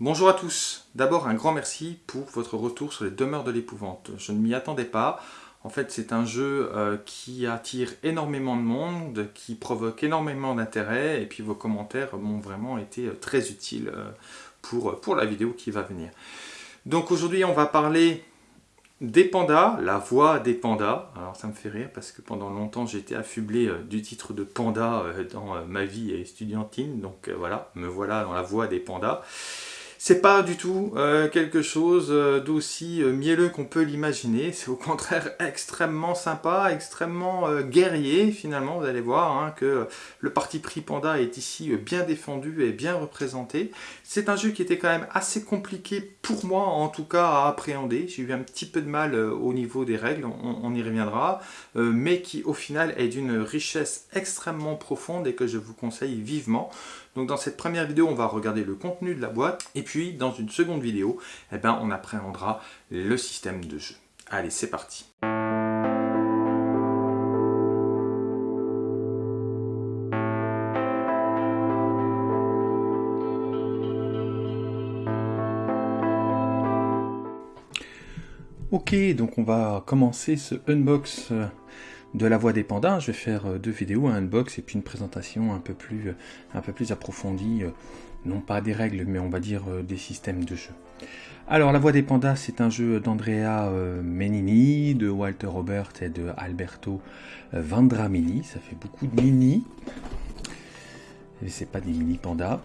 Bonjour à tous. D'abord un grand merci pour votre retour sur les demeures de l'épouvante. Je ne m'y attendais pas. En fait, c'est un jeu euh, qui attire énormément de monde, qui provoque énormément d'intérêt, et puis vos commentaires m'ont vraiment été euh, très utiles euh, pour, pour la vidéo qui va venir. Donc aujourd'hui, on va parler des pandas, la voix des pandas. Alors ça me fait rire parce que pendant longtemps, j'ai été affublé du titre de panda dans ma vie estudiantine. Donc voilà, me voilà dans la voix des pandas. C'est pas du tout euh, quelque chose euh, d'aussi euh, mielleux qu'on peut l'imaginer. C'est au contraire extrêmement sympa, extrêmement guerrier finalement. Vous allez voir hein, que le parti pris Panda est ici bien défendu et bien représenté. C'est un jeu qui était quand même assez compliqué pour moi en tout cas à appréhender. J'ai eu un petit peu de mal au niveau des règles, on y reviendra. mais qui au final est d'une richesse extrêmement profonde et que je vous conseille vivement. Donc dans cette première vidéo, on va regarder le contenu de la boîte. Et puis dans une seconde vidéo, eh ben, on appréhendra le système de jeu. Allez, c'est parti Ok, donc on va commencer ce unbox euh, de la voix des pandas. Je vais faire euh, deux vidéos, un unbox et puis une présentation un peu plus, euh, approfondie, euh, non pas des règles, mais on va dire des systèmes de jeu. Alors, La Voix des Pandas, c'est un jeu d'Andrea Menini, de Walter Robert et de Alberto Vandramini. Ça fait beaucoup de mini. Et c'est pas des mini pandas.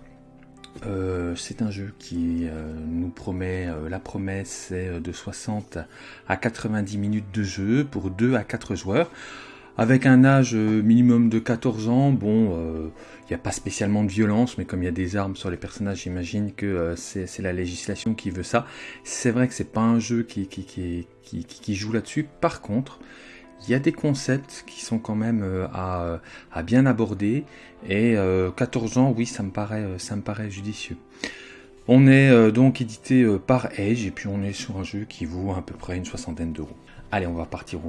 C'est un jeu qui nous promet, la promesse est de 60 à 90 minutes de jeu pour 2 à 4 joueurs. Avec un âge euh, minimum de 14 ans, bon, il euh, n'y a pas spécialement de violence, mais comme il y a des armes sur les personnages, j'imagine que euh, c'est la législation qui veut ça. C'est vrai que c'est pas un jeu qui, joue là-dessus. Par contre, il y a des concepts qui sont quand même à, bien aborder. Et 14 ans, oui, ça me paraît, judicieux. On est donc édité par Edge et puis on est sur un jeu qui vaut à peu près une soixantaine d'euros. Allez, on va partir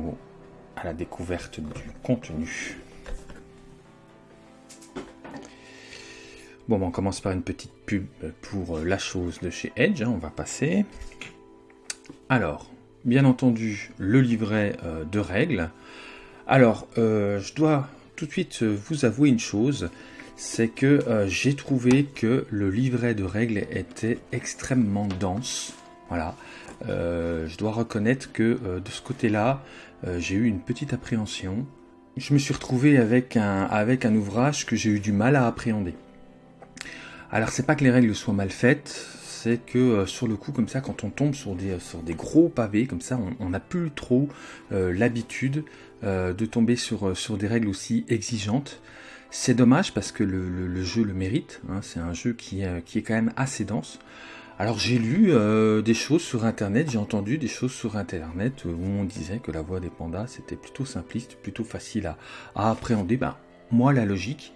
à la découverte du contenu. Bon, ben, on commence par une petite pub pour la chose de chez Edge, hein, on va passer. Alors, bien entendu, le livret euh, de règles. Alors, euh, je dois tout de suite vous avouer une chose, c'est que euh, j'ai trouvé que le livret de règles était extrêmement dense. Voilà, je dois reconnaître que de ce côté-là, euh, j'ai eu une petite appréhension. Je me suis retrouvé avec un, avec un ouvrage que j'ai eu du mal à appréhender. Alors c'est pas que les règles soient mal faites, c'est que euh, sur le coup comme ça, quand on tombe sur des, sur des gros pavés comme ça, on n'a plus trop euh, l'habitude de tomber sur, des règles aussi exigeantes. C'est dommage parce que le, jeu le mérite, hein. c'est un jeu qui, est quand même assez dense. Alors j'ai lu euh, des choses sur internet, j'ai entendu des choses sur internet où on disait que la voix des pandas c'était plutôt simpliste, plutôt facile à, appréhender. Ben, moi la logique,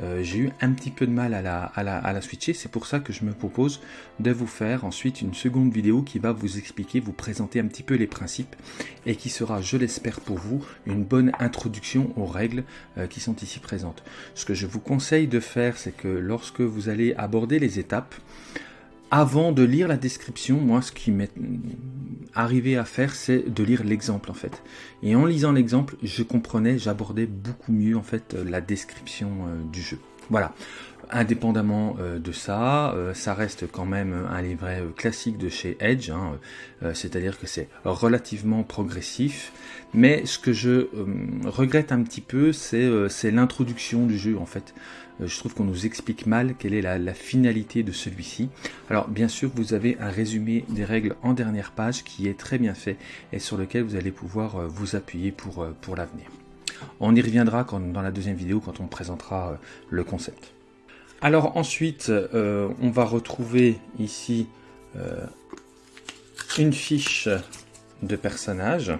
euh, j'ai eu un petit peu de mal à la, à la, switcher, c'est pour ça que je me propose de vous faire ensuite une seconde vidéo qui va vous expliquer, vous présenter un petit peu les principes et qui sera, je l'espère pour vous, une bonne introduction aux règles euh, qui sont ici présentes. Ce que je vous conseille de faire, c'est que lorsque vous allez aborder les étapes, avant de lire la description, moi, ce qui m'est arrivé à faire, c'est de lire l'exemple, en fait. Et en lisant l'exemple, je comprenais, j'abordais beaucoup mieux, en fait, la description euh, du jeu. Voilà. Indépendamment euh, de ça, euh, ça reste quand même un livret classique de chez Edge, hein, c'est-à-dire que c'est relativement progressif. Mais ce que je regrette un petit peu, c'est l'introduction du jeu, en fait. Euh, je trouve qu'on nous explique mal quelle est la, finalité de celui-ci. Alors bien sûr, vous avez un résumé des règles en dernière page qui est très bien fait et sur lequel vous allez pouvoir euh, vous appuyer euh, pour l'avenir. On y reviendra dans la deuxième vidéo quand on présentera le concept. Alors ensuite, on va retrouver ici une fiche de personnage.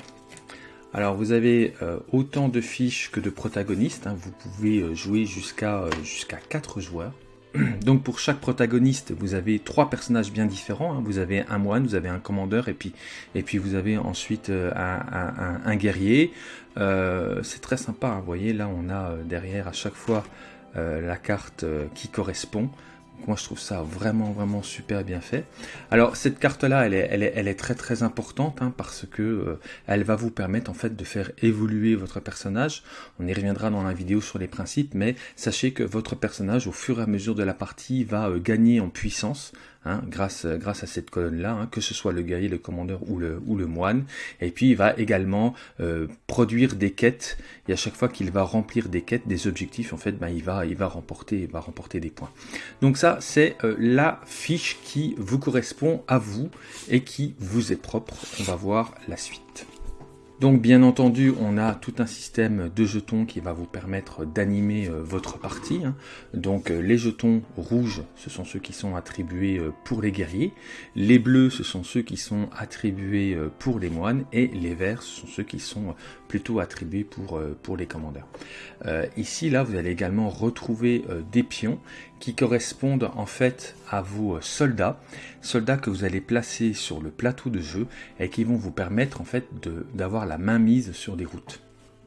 Alors vous avez euh, autant de fiches que de protagonistes, hein. vous pouvez euh, jouer jusqu'à euh, jusqu'à 4 joueurs. Donc pour chaque protagoniste, vous avez trois personnages bien différents. Hein. Vous avez un moine, vous avez un commandeur et puis, et puis vous avez ensuite un, guerrier. C'est très sympa, hein. vous voyez là on a derrière à chaque fois la carte qui correspond. moi je trouve ça vraiment vraiment super bien fait. Alors cette carte là elle est, très très importante hein, parce que euh, elle va vous permettre en fait de faire évoluer votre personnage. On y reviendra dans la vidéo sur les principes mais sachez que votre personnage au fur et à mesure de la partie va euh, gagner en puissance Hein, grâce, à cette colonne-là, hein, que ce soit le guerrier, le commandeur ou le, moine. Et puis il va également euh, produire des quêtes, et à chaque fois qu'il va remplir des quêtes, des objectifs, en fait, ben, il, va, il, va remporter, va remporter des points. Donc ça, c'est euh, la fiche qui vous correspond à vous et qui vous est propre. On va voir la suite. Donc bien entendu, on a tout un système de jetons qui va vous permettre d'animer euh, votre partie. Hein. Donc euh, les jetons rouges, ce sont ceux qui sont attribués euh, pour les guerriers. Les bleus, ce sont ceux qui sont attribués pour les moines. Et les verts, ce sont ceux qui sont plutôt attribués pour, pour les commandeurs. ici, là, vous allez également retrouver des pions qui correspondent en fait à vos soldats, soldats que vous allez placer sur le plateau de jeu et qui vont vous permettre en fait d'avoir la main mise sur des routes.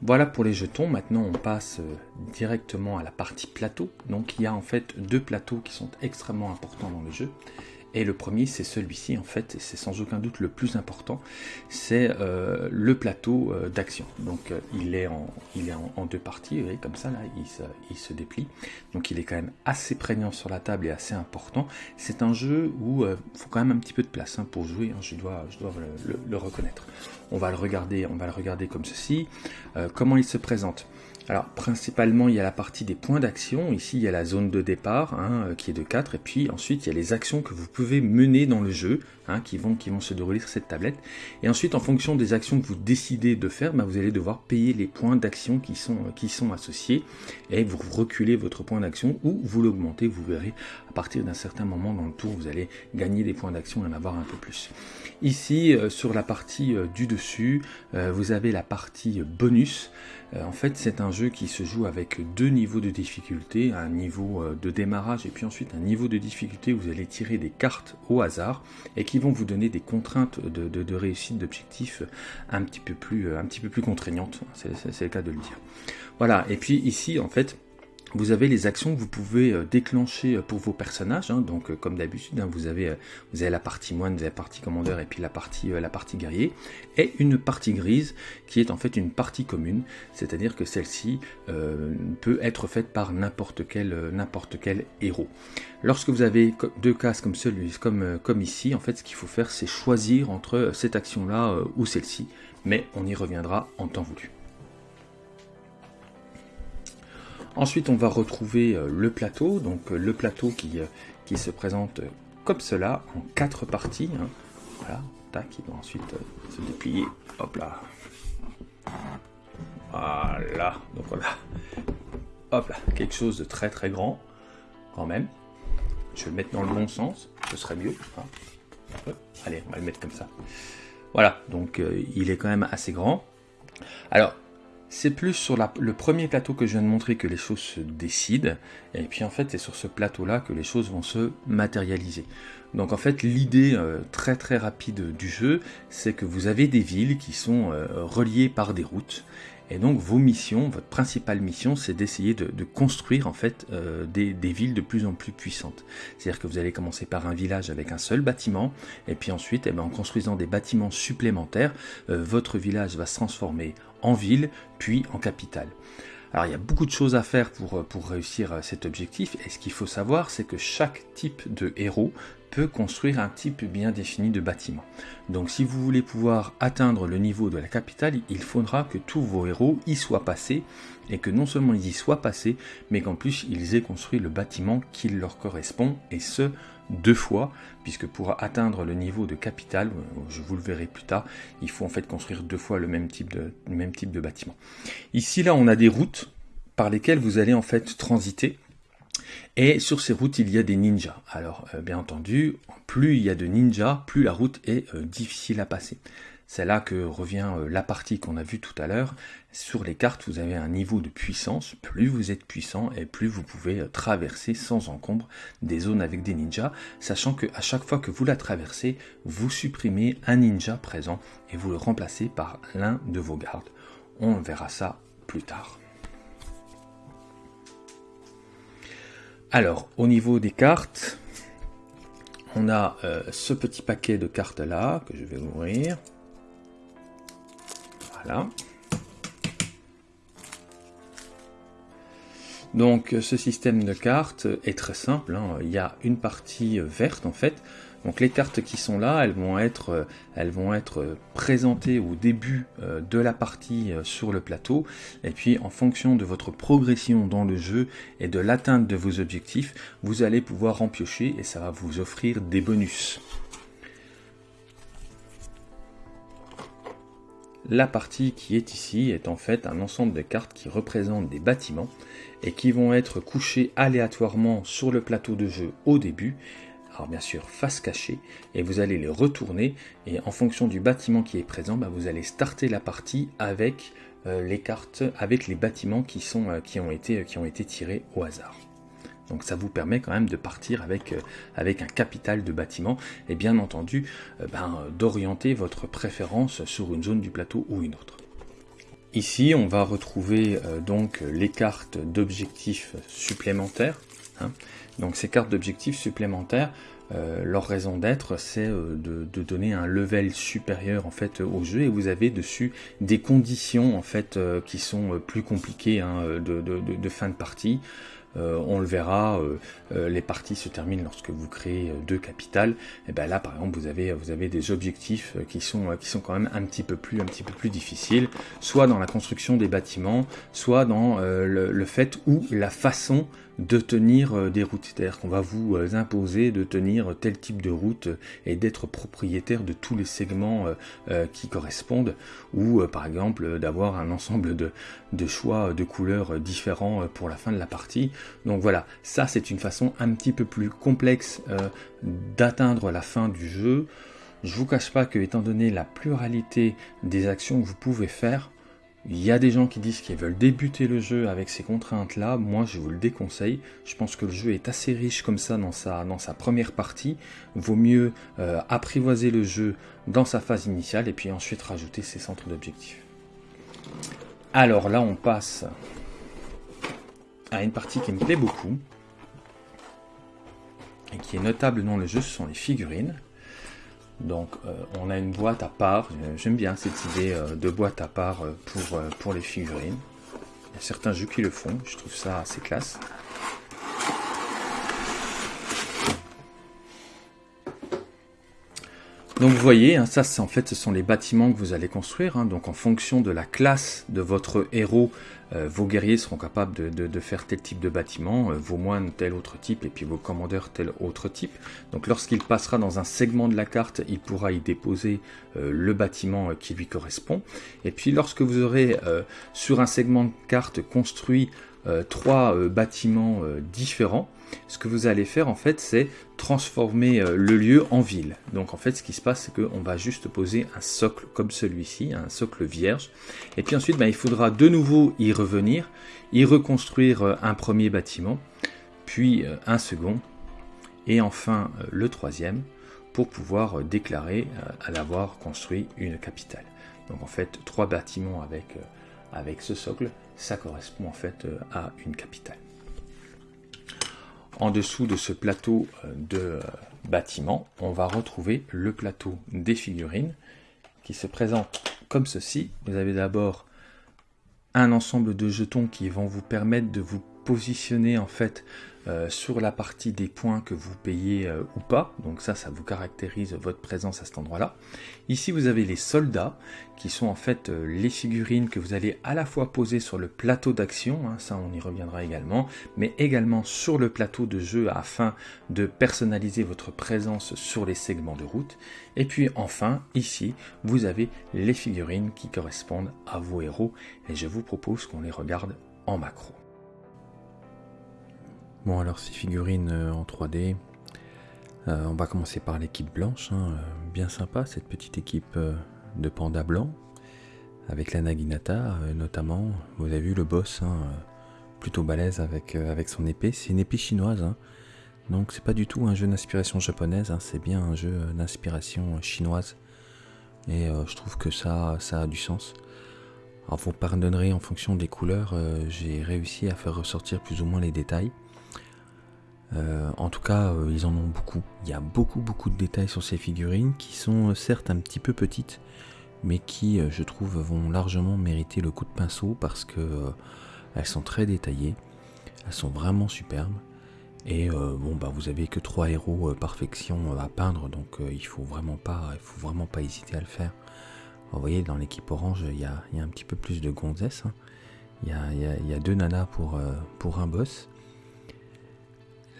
Voilà pour les jetons, maintenant on passe euh, directement à la partie plateau. Donc il y a en fait deux plateaux qui sont extrêmement importants dans le jeu. Et le premier, c'est celui-ci, en fait, et c'est sans aucun doute le plus important, c'est euh, le plateau euh, d'action. Donc euh, il est, en, il est en, deux parties, vous voyez, comme ça, là, il se, déplie. Donc il est quand même assez prégnant sur la table et assez important. C'est un jeu où il faut quand même un petit peu de place hein, pour jouer, hein, je dois, je dois le, le, reconnaître. On va le regarder, on va le regarder comme ceci. comment il se présente? Alors principalement il y a la partie des points d'action, ici il y a la zone de départ hein, euh, qui est de 4 et puis ensuite il y a les actions que vous pouvez mener dans le jeu hein, qui, vont, se dérouler sur cette tablette. Et ensuite en fonction des actions que vous décidez de faire, bah, vous allez devoir payer les points d'action qui sont, euh, qui sont associés. Et vous reculez votre point d'action ou vous l'augmentez, vous verrez à partir d'un certain moment dans le tour vous allez gagner des points d'action et en avoir un peu plus. Ici euh, sur la partie du dessus vous avez la partie bonus en fait, c'est un jeu qui se joue avec deux niveaux de difficulté, un niveau euh, de démarrage et puis ensuite un niveau de difficulté où vous allez tirer des cartes au hasard et qui vont vous donner des contraintes de, réussite d'objectifs un petit peu plus, euh, un petit peu plus contraignantes. C'est le cas de le dire. Voilà. Et puis ici, en fait, vous avez les actions que vous pouvez euh, déclencher euh, pour vos personnages. Hein. donc, euh, comme d'habitude, hein, vous, avez, vous avez la partie moine, vous avez la partie commandeur et puis la partie, la partie guerrier. Et une partie grise qui est en fait une partie commune. C'est-à-dire que celle-ci peut être faite par n'importe quel, n'importe quel héros. Lorsque vous avez deux cases comme celui, comme, comme ici, en fait, ce qu'il faut faire, c'est choisir entre cette action-là ou celle-ci. Mais on y reviendra en temps voulu. Ensuite, on va retrouver euh, le plateau, donc euh, le plateau qui, euh, qui se présente comme cela, en quatre parties. Hein. Voilà, tac, il va ensuite se déplier. Hop là. Voilà, donc voilà. Hop là, quelque chose de très très grand, quand même. Je vais le mettre dans le bon sens, ce serait mieux. Hein. Allez, on va le mettre comme ça. Voilà, donc il est quand même assez grand. Alors, c'est plus sur le premier plateau que je viens de montrer que les choses se décident, et puis en fait c'est sur ce plateau-là que les choses vont se matérialiser. Donc en fait l'idée euh, très très rapide du jeu, c'est que vous avez des villes qui sont euh, reliées par des routes, et donc vos missions, votre principale mission, c'est d'essayer de, construire en fait euh, des, villes de plus en plus puissantes. C'est-à-dire que vous allez commencer par un village avec un seul bâtiment, et puis ensuite, eh ben, en construisant des bâtiments supplémentaires, euh, votre village va se transformer en ville, puis en capitale. Alors il y a beaucoup de choses à faire pour, euh, pour réussir cet objectif, et ce qu'il faut savoir, c'est que chaque type de héros peut construire un type bien défini de bâtiment. Donc si vous voulez pouvoir atteindre le niveau de la capitale, il faudra que tous vos héros y soient passés, et que non seulement ils y soient passés, mais qu'en plus ils aient construit le bâtiment qui leur correspond, et ce, deux fois, puisque pour atteindre le niveau de capitale, je vous le verrai plus tard, il faut en fait construire deux fois le même type de, le même type de bâtiment. Ici là on a des routes par lesquelles vous allez en fait transiter et sur ces routes, il y a des ninjas. Alors, euh, bien entendu, plus il y a de ninjas, plus la route est euh, difficile à passer. C'est là que revient euh, la partie qu'on a vue tout à l'heure. Sur les cartes, vous avez un niveau de puissance. Plus vous êtes puissant et plus vous pouvez traverser sans encombre des zones avec des ninjas, sachant que à chaque fois que vous la traversez, vous supprimez un ninja présent et vous le remplacez par l'un de vos gardes. On verra ça plus tard. Alors, au niveau des cartes, on a euh, ce petit paquet de cartes là que je vais ouvrir. Voilà. Donc ce système de cartes est très simple, hein. il y a une partie verte en fait, donc les cartes qui sont là, elles vont être, euh, euh, présentées au début euh, de la partie sur le plateau, et puis en fonction de votre progression dans le jeu et de l'atteinte de vos objectifs, vous allez pouvoir en piocher et ça va vous offrir des bonus. La partie qui est ici est en fait un ensemble de cartes qui représentent des bâtiments et qui vont être couchés aléatoirement sur le plateau de jeu au début alors bien sûr face cachée, et vous allez les retourner, et en fonction du bâtiment qui est présent, bah, vous allez starter la partie avec euh, les cartes, avec les bâtiments qui, sont, euh, qui, ont été, qui ont été tirés au hasard. Donc ça vous permet quand même de partir avec, euh, avec un capital de bâtiment et bien entendu ben, d'orienter votre préférence sur une zone du plateau ou une autre. Ici on va retrouver donc les cartes d'objectifs supplémentaires. Hein. Donc ces cartes d'objectifs supplémentaires, euh, leur raison d'être, c'est euh, de, donner un level supérieur en fait au jeu et vous avez dessus des conditions en fait euh, qui sont plus compliquées hein, de, fin de partie. on le verra, les parties se terminent lorsque vous créez deux capitales. Et ben là, par exemple, vous avez vous avez des objectifs qui sont qui sont quand même un petit peu plus un petit peu plus difficiles, soit dans la construction des bâtiments, soit dans le, le, fait ou la façon de tenir euh, des routes. C'est-à-dire qu'on va vous euh, imposer de tenir tel type de route et d'être propriétaire de tous les segments euh, qui correspondent, ou par exemple d'avoir un ensemble de, de, choix de couleurs différents pour la fin de la partie. Donc voilà, ça c'est une façon un petit peu plus complexe d'atteindre la fin du jeu. Je vous cache pas que étant donné la pluralité des actions que vous pouvez faire, il y a des gens qui disent qu'ils veulent débuter le jeu avec ces contraintes-là. Moi, je vous le déconseille. Je pense que le jeu est assez riche comme ça dans sa, première partie. Vaut mieux euh, apprivoiser le jeu dans sa phase initiale et puis ensuite rajouter ses centres d'objectifs. Alors là, on passe à une partie qui me plaît beaucoup et qui est notable dans le jeu, ce sont les figurines. Donc euh, on a une boîte à part, j'aime bien cette idée euh, de boîte à part euh, pour, pour les figurines. Il y a certains jeux qui le font, je trouve ça assez classe. Donc vous voyez, hein, ça en fait ce sont les bâtiments que vous allez construire. Hein. donc en fonction de la classe de votre héros, euh, vos guerriers seront capables de, faire tel type de bâtiment, euh, vos moines tel autre type et puis vos commandeurs tel autre type. Donc lorsqu'il passera dans un segment de la carte, il pourra y déposer euh, le bâtiment qui lui correspond. Et puis lorsque vous aurez sur un segment de carte construit trois bâtiments différents, ce que vous allez faire en fait c'est transformer euh, le lieu en ville. Donc en fait ce qui se passe c'est qu'on va juste poser un socle comme celui-ci, un socle vierge. Et puis ensuite ben, il faudra de nouveau y revenir, y reconstruire euh, un premier bâtiment, puis euh, un second, et enfin le troisième pour pouvoir déclarer à l'avoir construit une capitale. Donc en fait trois bâtiments avec, avec ce socle, ça correspond en fait à une capitale. En dessous de ce plateau euh, de euh, bâtiment, on va retrouver le plateau des figurines qui se présente comme ceci. Vous avez d'abord un ensemble de jetons qui vont vous permettre de vous positionner en fait euh, sur la partie des points que vous payez euh, ou pas. Donc ça, ça vous caractérise votre présence à cet endroit-là. Ici, vous avez les soldats, qui sont en fait euh, les figurines que vous allez à la fois poser sur le plateau d'action, hein, ça on y reviendra également, mais également sur le plateau de jeu afin de personnaliser votre présence sur les segments de route. Et puis enfin, ici, vous avez les figurines qui correspondent à vos héros, et je vous propose qu'on les regarde en macro. Bon alors ces figurines euh, en 3D, euh, on va commencer par l'équipe blanche, hein, euh, bien sympa cette petite équipe de pandas blancs, avec la Naginata notamment, vous avez vu le boss, hein, plutôt balèze avec, son épée, c'est une épée chinoise, hein. donc c'est pas du tout un jeu d'inspiration japonaise, c'est bien un jeu d'inspiration chinoise, et je trouve que ça, ça a du sens. Alors vous pardonnerez en fonction des couleurs, j'ai réussi à faire ressortir plus ou moins les détails. En tout cas, ils en ont beaucoup. Il y a beaucoup, beaucoup de détails sur ces figurines qui sont certes un petit peu petites, mais qui, je trouve, vont largement mériter le coup de pinceau parce que elles sont très détaillées, elles sont vraiment superbes. Et bon, bah, vous avez que trois héros perfection à peindre, donc il faut vraiment pas, faut vraiment pas hésiter à le faire. Vous voyez, dans l'équipe orange, il y a, un petit peu plus de gonzesses. Hein. Il y, a, deux nanas euh, pour un boss.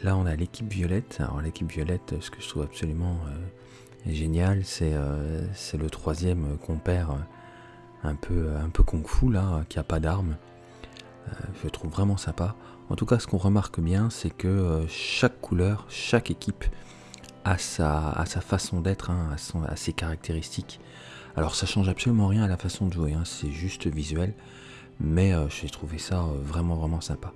Là, on a l'équipe violette. Alors, l'équipe violette, ce que je trouve absolument euh, génial, euh, c'est le troisième compère un peu, un peu kung fu, là, qui a pas d'armes. je trouve vraiment sympa. En tout cas, ce qu'on remarque bien, c'est que chaque couleur, chaque équipe a sa, façon d'être, hein, a, ses caractéristiques. Alors ça change absolument rien à la façon de jouer, hein, c'est juste visuel, mais euh, j'ai trouvé ça euh, vraiment vraiment sympa.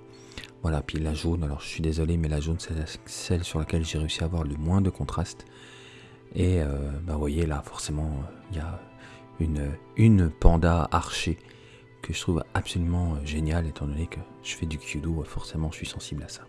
Voilà, puis la jaune, alors je suis désolé, mais la jaune c'est celle sur laquelle j'ai réussi à avoir le moins de contraste. Et euh, bah, vous voyez là, forcément, il y a une, une panda archer que je trouve absolument géniale, étant donné que je fais du Kyudo, forcément je suis sensible à ça.